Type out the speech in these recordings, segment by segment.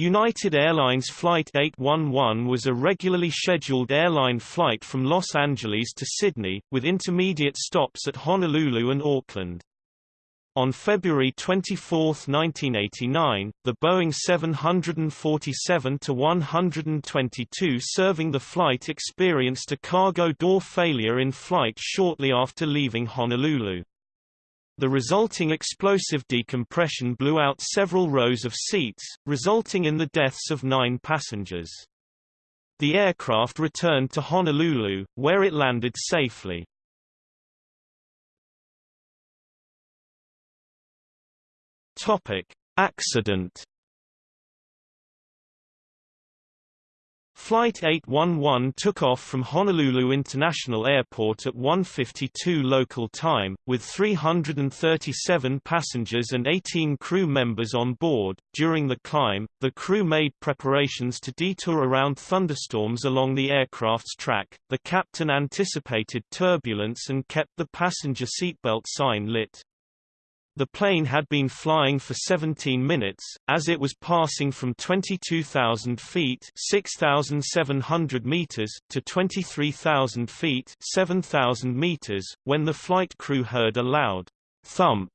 United Airlines Flight 811 was a regularly scheduled airline flight from Los Angeles to Sydney, with intermediate stops at Honolulu and Auckland. On February 24, 1989, the Boeing 747-122 serving the flight experienced a cargo door failure in flight shortly after leaving Honolulu. The resulting explosive decompression blew out several rows of seats, resulting in the deaths of nine passengers. The aircraft returned to Honolulu, where it landed safely. Topic: Accident. Flight 811 took off from Honolulu International Airport at 1:52 local time, with 337 passengers and 18 crew members on board. During the climb, the crew made preparations to detour around thunderstorms along the aircraft's track. The captain anticipated turbulence and kept the passenger seatbelt sign lit. The plane had been flying for 17 minutes, as it was passing from 22,000 feet 6,700 meters to 23,000 feet 7,000 meters, when the flight crew heard a loud thump,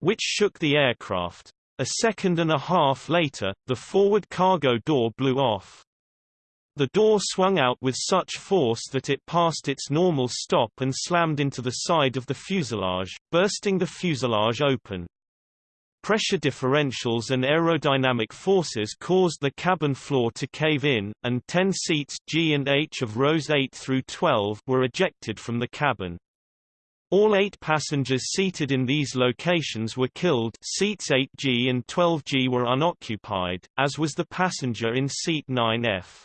which shook the aircraft. A second and a half later, the forward cargo door blew off. The door swung out with such force that it passed its normal stop and slammed into the side of the fuselage, bursting the fuselage open. Pressure differentials and aerodynamic forces caused the cabin floor to cave in, and 10 seats G and H of rows 8 through 12 were ejected from the cabin. All eight passengers seated in these locations were killed seats 8G and 12G were unoccupied, as was the passenger in seat 9F.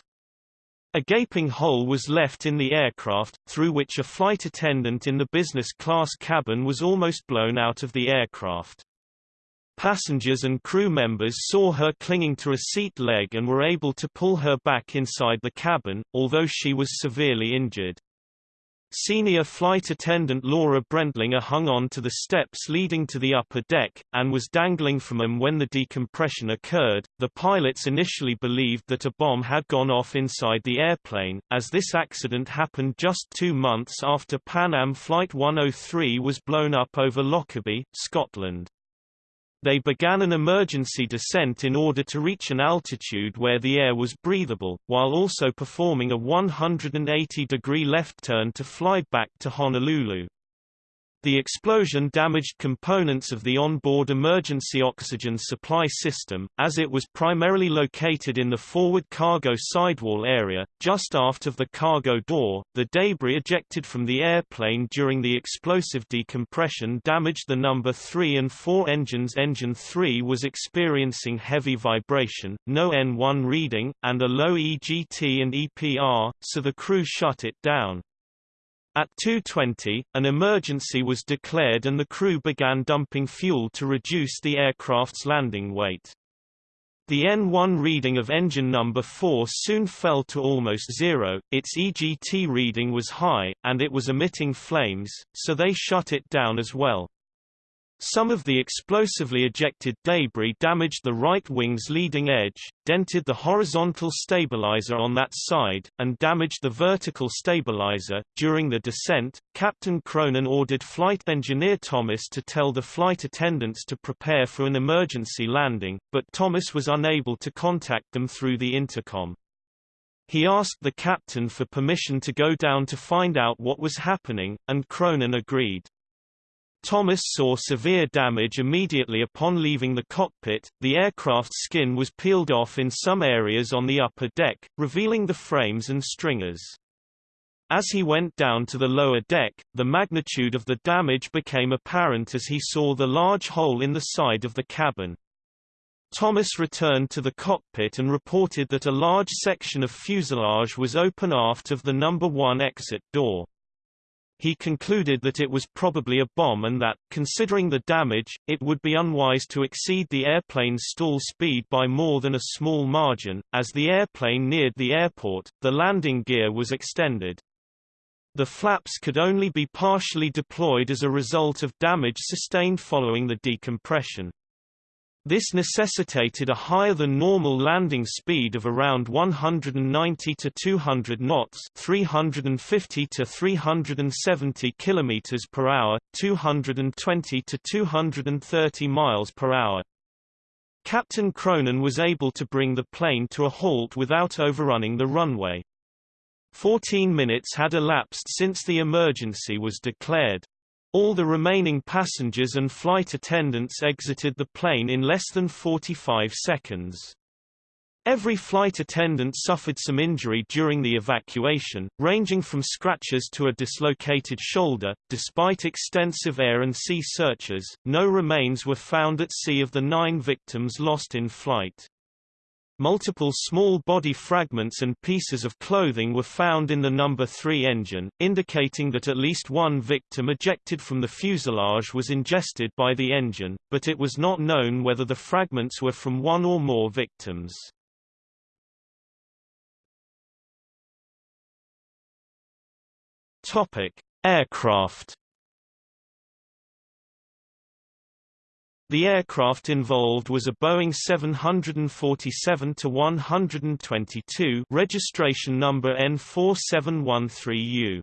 A gaping hole was left in the aircraft, through which a flight attendant in the business class cabin was almost blown out of the aircraft. Passengers and crew members saw her clinging to a seat leg and were able to pull her back inside the cabin, although she was severely injured. Senior flight attendant Laura Brentlinger hung on to the steps leading to the upper deck, and was dangling from them when the decompression occurred. The pilots initially believed that a bomb had gone off inside the airplane, as this accident happened just two months after Pan Am Flight 103 was blown up over Lockerbie, Scotland. They began an emergency descent in order to reach an altitude where the air was breathable, while also performing a 180-degree left turn to fly back to Honolulu. The explosion damaged components of the onboard emergency oxygen supply system, as it was primarily located in the forward cargo sidewall area, just aft of the cargo door. The debris ejected from the airplane during the explosive decompression damaged the number 3 and 4 engines. Engine 3 was experiencing heavy vibration, no N1 reading, and a low EGT and EPR, so the crew shut it down. At 2.20, an emergency was declared and the crew began dumping fuel to reduce the aircraft's landing weight. The N1 reading of engine number 4 soon fell to almost zero, its EGT reading was high, and it was emitting flames, so they shut it down as well. Some of the explosively ejected debris damaged the right wing's leading edge, dented the horizontal stabilizer on that side, and damaged the vertical stabilizer. During the descent, Captain Cronin ordered flight engineer Thomas to tell the flight attendants to prepare for an emergency landing, but Thomas was unable to contact them through the intercom. He asked the captain for permission to go down to find out what was happening, and Cronin agreed. Thomas saw severe damage immediately upon leaving the cockpit, the aircraft's skin was peeled off in some areas on the upper deck, revealing the frames and stringers. As he went down to the lower deck, the magnitude of the damage became apparent as he saw the large hole in the side of the cabin. Thomas returned to the cockpit and reported that a large section of fuselage was open aft of the number 1 exit door. He concluded that it was probably a bomb and that, considering the damage, it would be unwise to exceed the airplane's stall speed by more than a small margin. As the airplane neared the airport, the landing gear was extended. The flaps could only be partially deployed as a result of damage sustained following the decompression. This necessitated a higher than normal landing speed of around 190 to 200 knots, 350 to 370 kilometers per hour, 220 to 230 miles per hour. Captain Cronin was able to bring the plane to a halt without overrunning the runway. 14 minutes had elapsed since the emergency was declared. All the remaining passengers and flight attendants exited the plane in less than 45 seconds. Every flight attendant suffered some injury during the evacuation, ranging from scratches to a dislocated shoulder. Despite extensive air and sea searches, no remains were found at sea of the nine victims lost in flight. Multiple small body fragments and pieces of clothing were found in the number 3 engine, indicating that at least one victim ejected from the fuselage was ingested by the engine, but it was not known whether the fragments were from one or more victims. Topic: Aircraft The aircraft involved was a Boeing 747-122 registration number N4713U.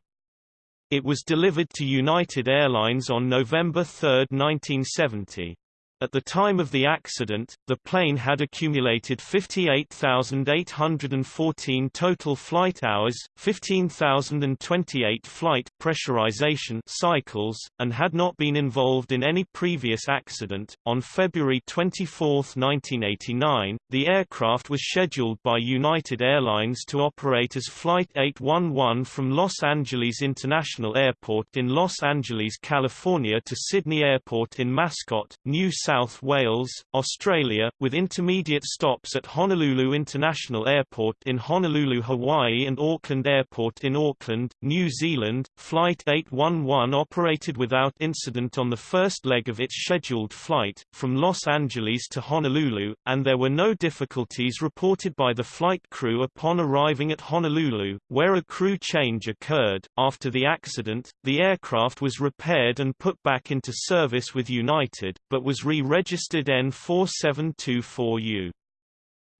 It was delivered to United Airlines on November 3, 1970. At the time of the accident, the plane had accumulated 58,814 total flight hours, 15,028 flight pressurization cycles, and had not been involved in any previous accident. On February 24, 1989, the aircraft was scheduled by United Airlines to operate as Flight 811 from Los Angeles International Airport in Los Angeles, California to Sydney Airport in Mascot, New South Wales, Australia, with intermediate stops at Honolulu International Airport in Honolulu, Hawaii and Auckland Airport in Auckland, New Zealand. Flight 811 operated without incident on the first leg of its scheduled flight, from Los Angeles to Honolulu, and there were no difficulties reported by the flight crew upon arriving at Honolulu, where a crew change occurred. After the accident, the aircraft was repaired and put back into service with United, but was re-registered registered N4724U.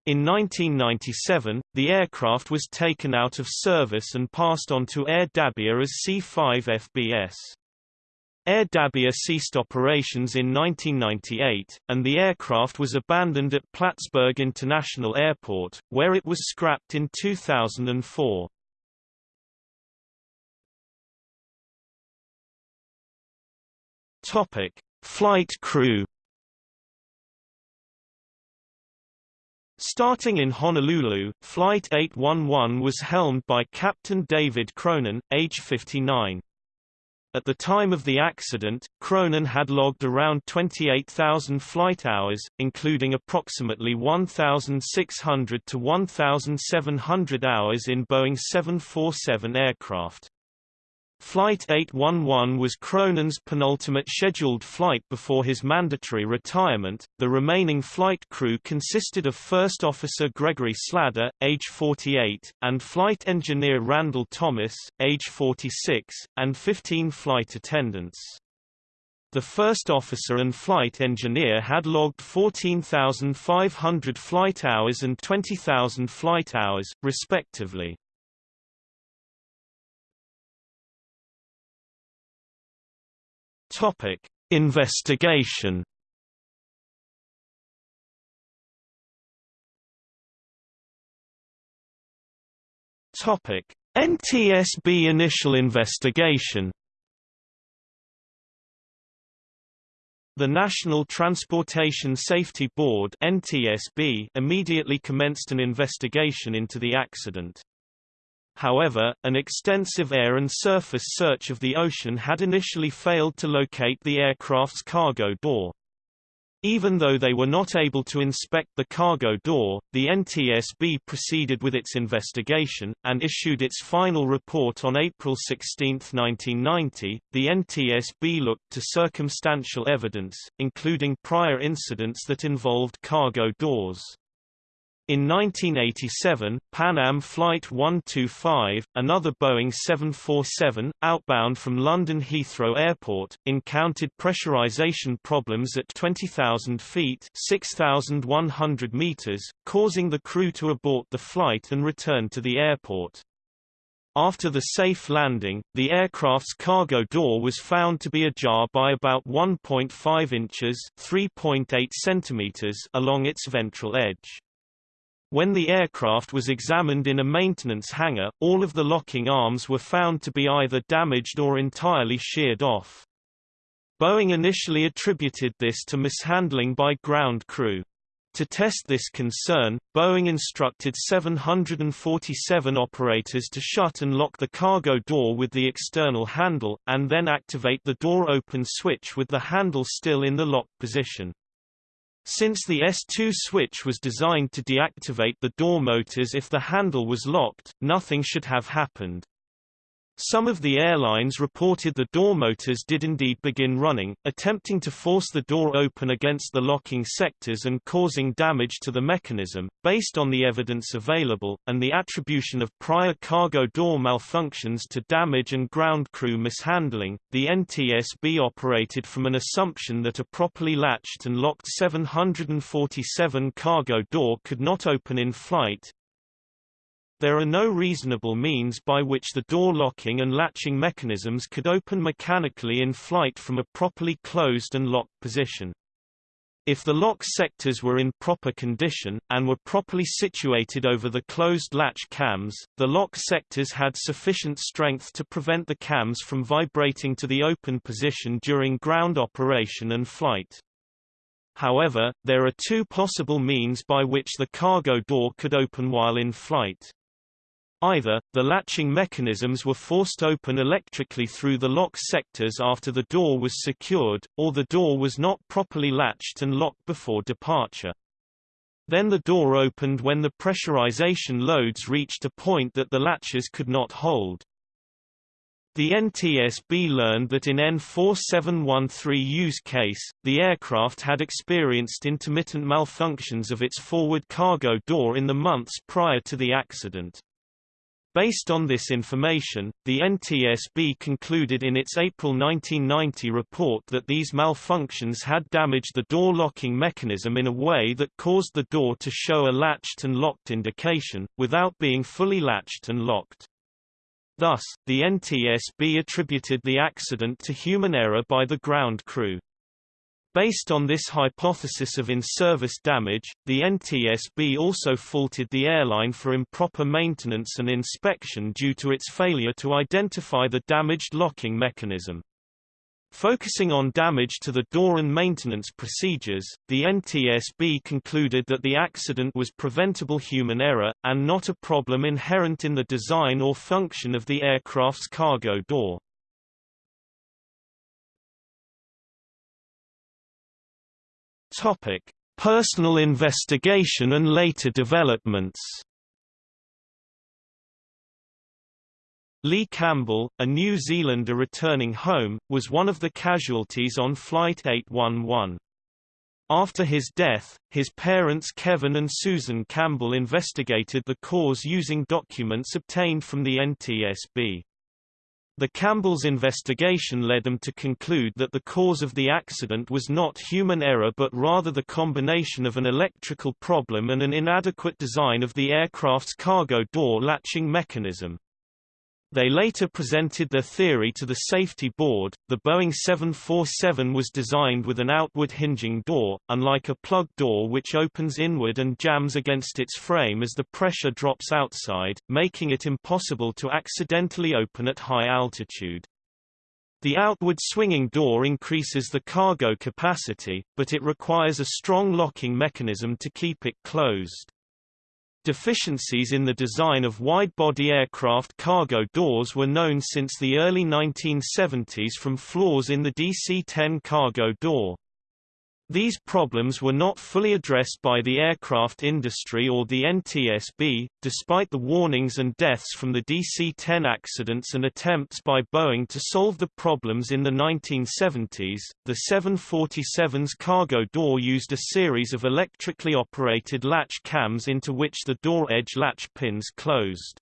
In 1997, the aircraft was taken out of service and passed on to Air Dabia as C-5FBS. Air Dabia ceased operations in 1998, and the aircraft was abandoned at Plattsburgh International Airport, where it was scrapped in 2004. Topic: Flight crew Starting in Honolulu, Flight 811 was helmed by Captain David Cronin, age 59. At the time of the accident, Cronin had logged around 28,000 flight hours, including approximately 1,600 to 1,700 hours in Boeing 747 aircraft. Flight 811 was Cronin's penultimate scheduled flight before his mandatory retirement. The remaining flight crew consisted of First Officer Gregory Slader, age 48, and Flight Engineer Randall Thomas, age 46, and 15 flight attendants. The first officer and flight engineer had logged 14,500 flight hours and 20,000 flight hours, respectively. Topic: Investigation. Topic: NTSB initial investigation. The National Transportation Safety Board (NTSB) immediately commenced an investigation into the accident. However, an extensive air and surface search of the ocean had initially failed to locate the aircraft's cargo door. Even though they were not able to inspect the cargo door, the NTSB proceeded with its investigation, and issued its final report on April 16, 1990. The NTSB looked to circumstantial evidence, including prior incidents that involved cargo doors. In 1987, Pan Am Flight 125, another Boeing 747, outbound from London Heathrow Airport, encountered pressurization problems at 20,000 feet 6,100 meters, causing the crew to abort the flight and return to the airport. After the safe landing, the aircraft's cargo door was found to be ajar by about 1.5 inches (3.8 centimeters) along its ventral edge. When the aircraft was examined in a maintenance hangar, all of the locking arms were found to be either damaged or entirely sheared off. Boeing initially attributed this to mishandling by ground crew. To test this concern, Boeing instructed 747 operators to shut and lock the cargo door with the external handle, and then activate the door open switch with the handle still in the locked position. Since the S2 switch was designed to deactivate the door motors if the handle was locked, nothing should have happened. Some of the airlines reported the door motors did indeed begin running, attempting to force the door open against the locking sectors and causing damage to the mechanism. Based on the evidence available, and the attribution of prior cargo door malfunctions to damage and ground crew mishandling, the NTSB operated from an assumption that a properly latched and locked 747 cargo door could not open in flight, there are no reasonable means by which the door locking and latching mechanisms could open mechanically in flight from a properly closed and locked position. If the lock sectors were in proper condition, and were properly situated over the closed latch cams, the lock sectors had sufficient strength to prevent the cams from vibrating to the open position during ground operation and flight. However, there are two possible means by which the cargo door could open while in flight. Either, the latching mechanisms were forced open electrically through the lock sectors after the door was secured, or the door was not properly latched and locked before departure. Then the door opened when the pressurization loads reached a point that the latches could not hold. The NTSB learned that in N4713U's case, the aircraft had experienced intermittent malfunctions of its forward cargo door in the months prior to the accident. Based on this information, the NTSB concluded in its April 1990 report that these malfunctions had damaged the door locking mechanism in a way that caused the door to show a latched and locked indication, without being fully latched and locked. Thus, the NTSB attributed the accident to human error by the ground crew. Based on this hypothesis of in-service damage, the NTSB also faulted the airline for improper maintenance and inspection due to its failure to identify the damaged locking mechanism. Focusing on damage to the door and maintenance procedures, the NTSB concluded that the accident was preventable human error, and not a problem inherent in the design or function of the aircraft's cargo door. Topic: Personal investigation and later developments. Lee Campbell, a New Zealander returning home, was one of the casualties on Flight 811. After his death, his parents Kevin and Susan Campbell investigated the cause using documents obtained from the NTSB. The Campbell's investigation led them to conclude that the cause of the accident was not human error but rather the combination of an electrical problem and an inadequate design of the aircraft's cargo door latching mechanism. They later presented their theory to the safety board. The Boeing 747 was designed with an outward hinging door, unlike a plug door which opens inward and jams against its frame as the pressure drops outside, making it impossible to accidentally open at high altitude. The outward swinging door increases the cargo capacity, but it requires a strong locking mechanism to keep it closed. Deficiencies in the design of wide-body aircraft cargo doors were known since the early 1970s from flaws in the DC-10 cargo door. These problems were not fully addressed by the aircraft industry or the NTSB, despite the warnings and deaths from the DC-10 accidents and attempts by Boeing to solve the problems in the 1970s. The 747's cargo door used a series of electrically operated latch cams into which the door edge latch pins closed.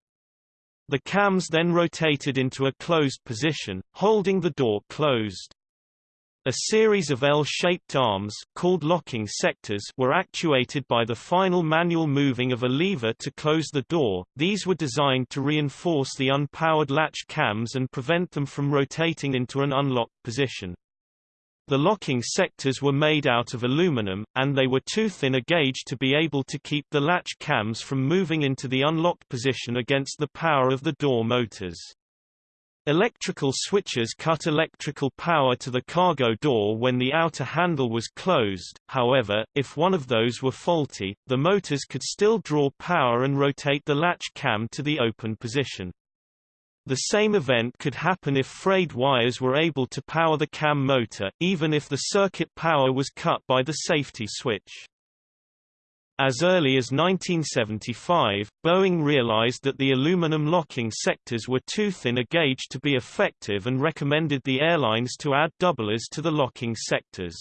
The cams then rotated into a closed position, holding the door closed. A series of L-shaped arms called locking sectors were actuated by the final manual moving of a lever to close the door. These were designed to reinforce the unpowered latch cams and prevent them from rotating into an unlocked position. The locking sectors were made out of aluminum, and they were too thin a gauge to be able to keep the latch cams from moving into the unlocked position against the power of the door motors. Electrical switches cut electrical power to the cargo door when the outer handle was closed, however, if one of those were faulty, the motors could still draw power and rotate the latch cam to the open position. The same event could happen if frayed wires were able to power the cam motor, even if the circuit power was cut by the safety switch. As early as 1975, Boeing realized that the aluminum locking sectors were too thin a gauge to be effective and recommended the airlines to add doublers to the locking sectors.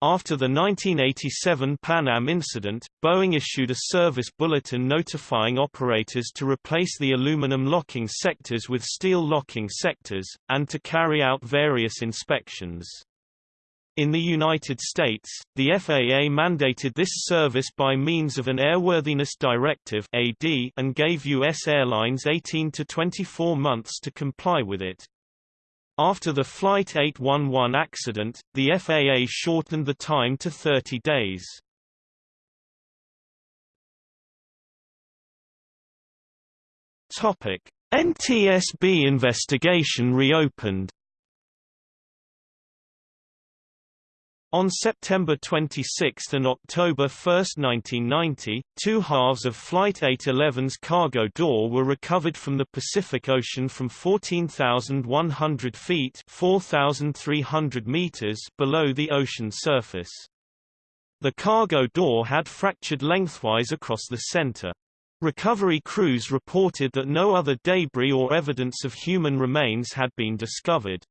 After the 1987 Pan Am incident, Boeing issued a service bulletin notifying operators to replace the aluminum locking sectors with steel locking sectors, and to carry out various inspections. In the United States, the FAA mandated this service by means of an Airworthiness Directive AD and gave U.S. airlines 18 to 24 months to comply with it. After the Flight 811 accident, the FAA shortened the time to 30 days. NTSB investigation reopened On September 26 and October 1, 1990, two halves of Flight 811's cargo door were recovered from the Pacific Ocean from 14,100 feet 4,300 meters below the ocean surface. The cargo door had fractured lengthwise across the center. Recovery crews reported that no other debris or evidence of human remains had been discovered.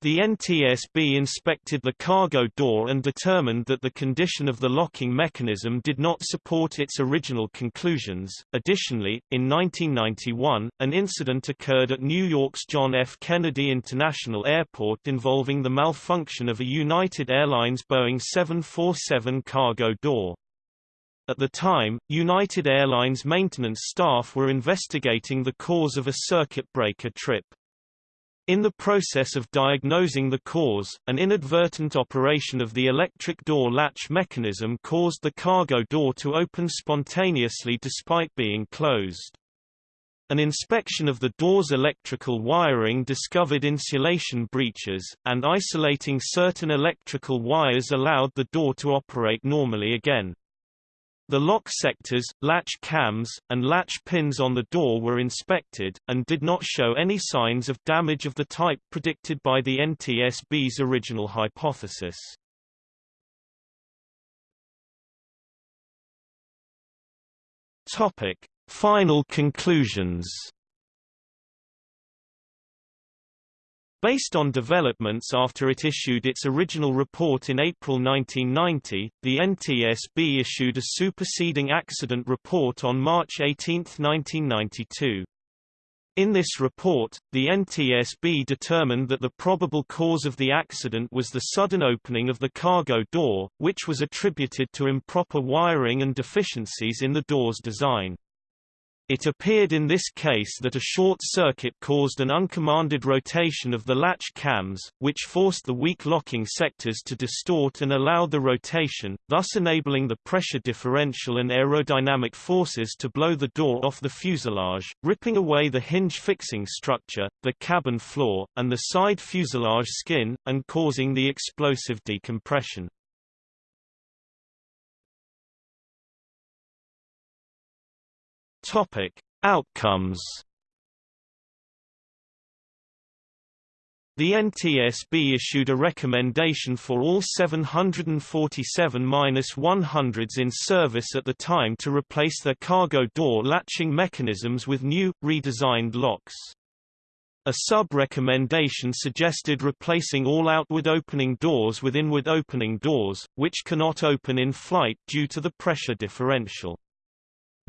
The NTSB inspected the cargo door and determined that the condition of the locking mechanism did not support its original conclusions. Additionally, in 1991, an incident occurred at New York's John F. Kennedy International Airport involving the malfunction of a United Airlines Boeing 747 cargo door. At the time, United Airlines maintenance staff were investigating the cause of a circuit breaker trip. In the process of diagnosing the cause, an inadvertent operation of the electric door latch mechanism caused the cargo door to open spontaneously despite being closed. An inspection of the door's electrical wiring discovered insulation breaches, and isolating certain electrical wires allowed the door to operate normally again. The lock sectors, latch cams, and latch pins on the door were inspected, and did not show any signs of damage of the type predicted by the NTSB's original hypothesis. Topic. Final conclusions Based on developments after it issued its original report in April 1990, the NTSB issued a superseding accident report on March 18, 1992. In this report, the NTSB determined that the probable cause of the accident was the sudden opening of the cargo door, which was attributed to improper wiring and deficiencies in the door's design. It appeared in this case that a short circuit caused an uncommanded rotation of the latch cams, which forced the weak locking sectors to distort and allowed the rotation, thus enabling the pressure differential and aerodynamic forces to blow the door off the fuselage, ripping away the hinge fixing structure, the cabin floor, and the side fuselage skin, and causing the explosive decompression. Topic: Outcomes. The NTSB issued a recommendation for all 747-100s in service at the time to replace their cargo door latching mechanisms with new, redesigned locks. A sub-recommendation suggested replacing all outward opening doors with inward opening doors, which cannot open in flight due to the pressure differential.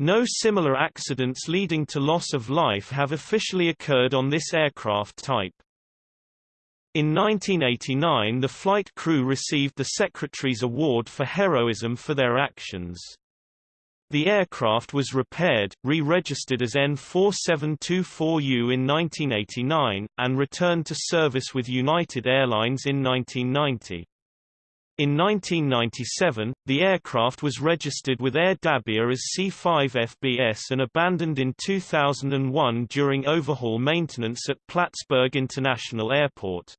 No similar accidents leading to loss of life have officially occurred on this aircraft type. In 1989 the flight crew received the Secretary's Award for Heroism for their actions. The aircraft was repaired, re-registered as N4724U in 1989, and returned to service with United Airlines in 1990. In 1997, the aircraft was registered with Air Dabia as C5FBS and abandoned in 2001 during overhaul maintenance at Plattsburgh International Airport.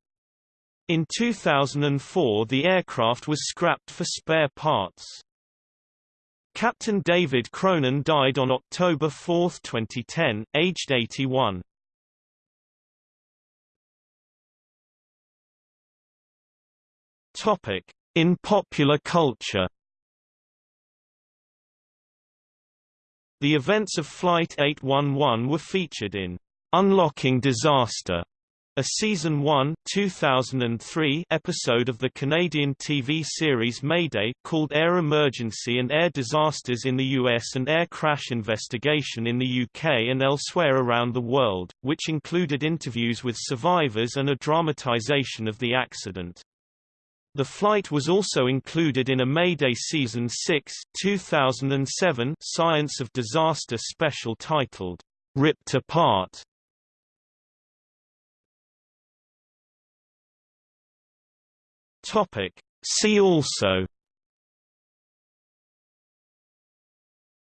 In 2004 the aircraft was scrapped for spare parts. Captain David Cronin died on October 4, 2010, aged 81. Topic: In popular culture. The events of Flight 811 were featured in Unlocking Disaster a season 1 2003 episode of the Canadian TV series Mayday called Air Emergency and Air Disasters in the US and Air Crash Investigation in the UK and elsewhere around the world, which included interviews with survivors and a dramatization of the accident. The flight was also included in a Mayday Season 6 2007 Science of Disaster special titled, Ripped Apart Topic. See also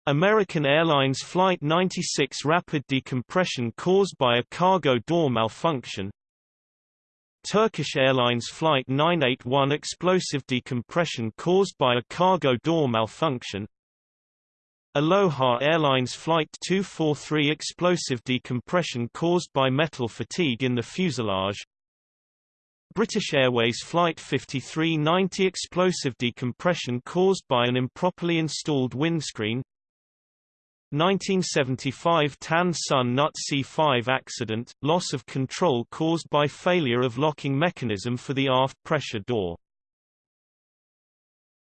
American Airlines Flight 96 rapid decompression caused by a cargo door malfunction Turkish Airlines Flight 981 explosive decompression caused by a cargo door malfunction. Aloha Airlines Flight 243 explosive decompression caused by metal fatigue in the fuselage. British Airways Flight 5390 explosive decompression caused by an improperly installed windscreen 1975 Tan Son Nhut C5 accident, loss of control caused by failure of locking mechanism for the aft pressure door